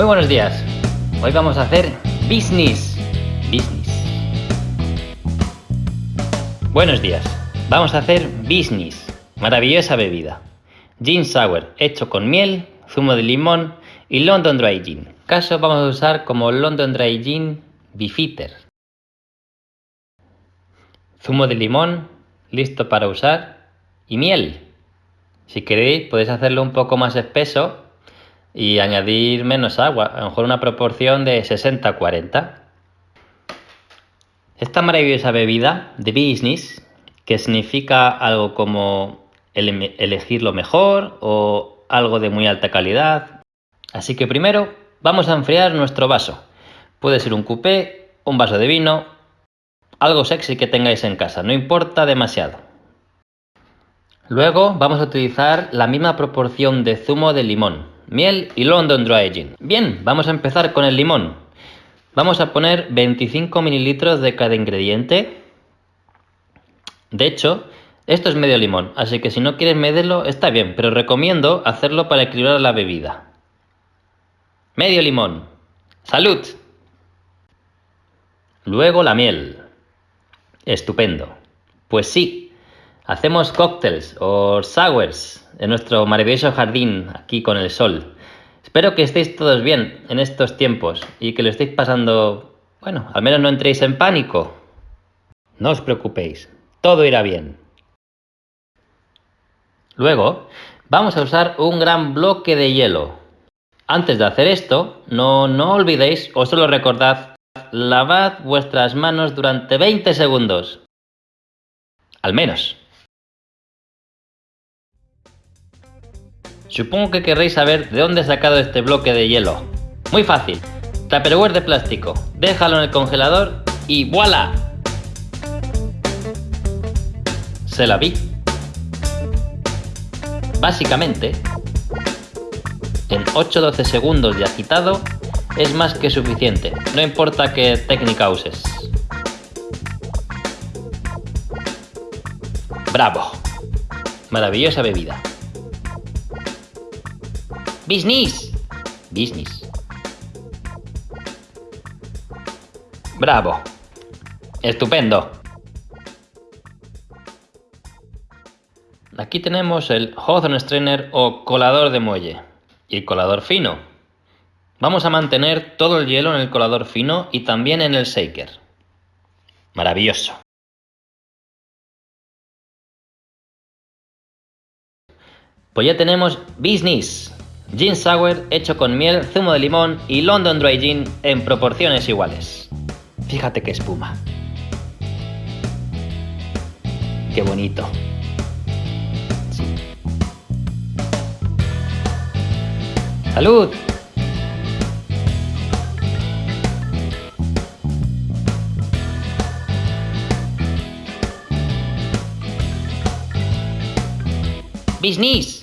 Muy buenos días. Hoy vamos a hacer business. Business. Buenos días. Vamos a hacer business. Maravillosa bebida. Gin sour hecho con miel, zumo de limón y London Dry Gin. Caso vamos a usar como London Dry Gin Beefeater. Zumo de limón listo para usar y miel. Si queréis podéis hacerlo un poco más espeso y añadir menos agua, a lo mejor una proporción de 60-40. Esta maravillosa bebida de business, que significa algo como elegir lo mejor o algo de muy alta calidad. Así que primero vamos a enfriar nuestro vaso. Puede ser un coupé, un vaso de vino, algo sexy que tengáis en casa, no importa demasiado. Luego vamos a utilizar la misma proporción de zumo de limón, miel y London Dry Gin. Bien, vamos a empezar con el limón. Vamos a poner 25 mililitros de cada ingrediente. De hecho, esto es medio limón, así que si no quieres medirlo está bien, pero recomiendo hacerlo para equilibrar la bebida. Medio limón. ¡Salud! Luego la miel. Estupendo. Pues sí, hacemos cócteles o sours en nuestro maravilloso jardín aquí con el sol. Espero que estéis todos bien en estos tiempos y que lo estéis pasando, bueno, al menos no entréis en pánico. No os preocupéis, todo irá bien. Luego, vamos a usar un gran bloque de hielo. Antes de hacer esto, no, no olvidéis, o solo recordad, lavad vuestras manos durante 20 segundos. Al menos. Supongo que querréis saber de dónde he sacado este bloque de hielo. Muy fácil. Tupperware de plástico. Déjalo en el congelador y ¡voilà! Se la vi. Básicamente, en 8-12 segundos de agitado es más que suficiente, no importa qué técnica uses. ¡Bravo! Maravillosa bebida. Business. Business. Bravo. Estupendo. Aquí tenemos el Hawthorne Strainer o colador de muelle y el colador fino. Vamos a mantener todo el hielo en el colador fino y también en el shaker. Maravilloso. Pues ya tenemos business. Gin Sour hecho con miel, zumo de limón y London Dry Gin en proporciones iguales. Fíjate qué espuma. Qué bonito. ¡Salud! Business.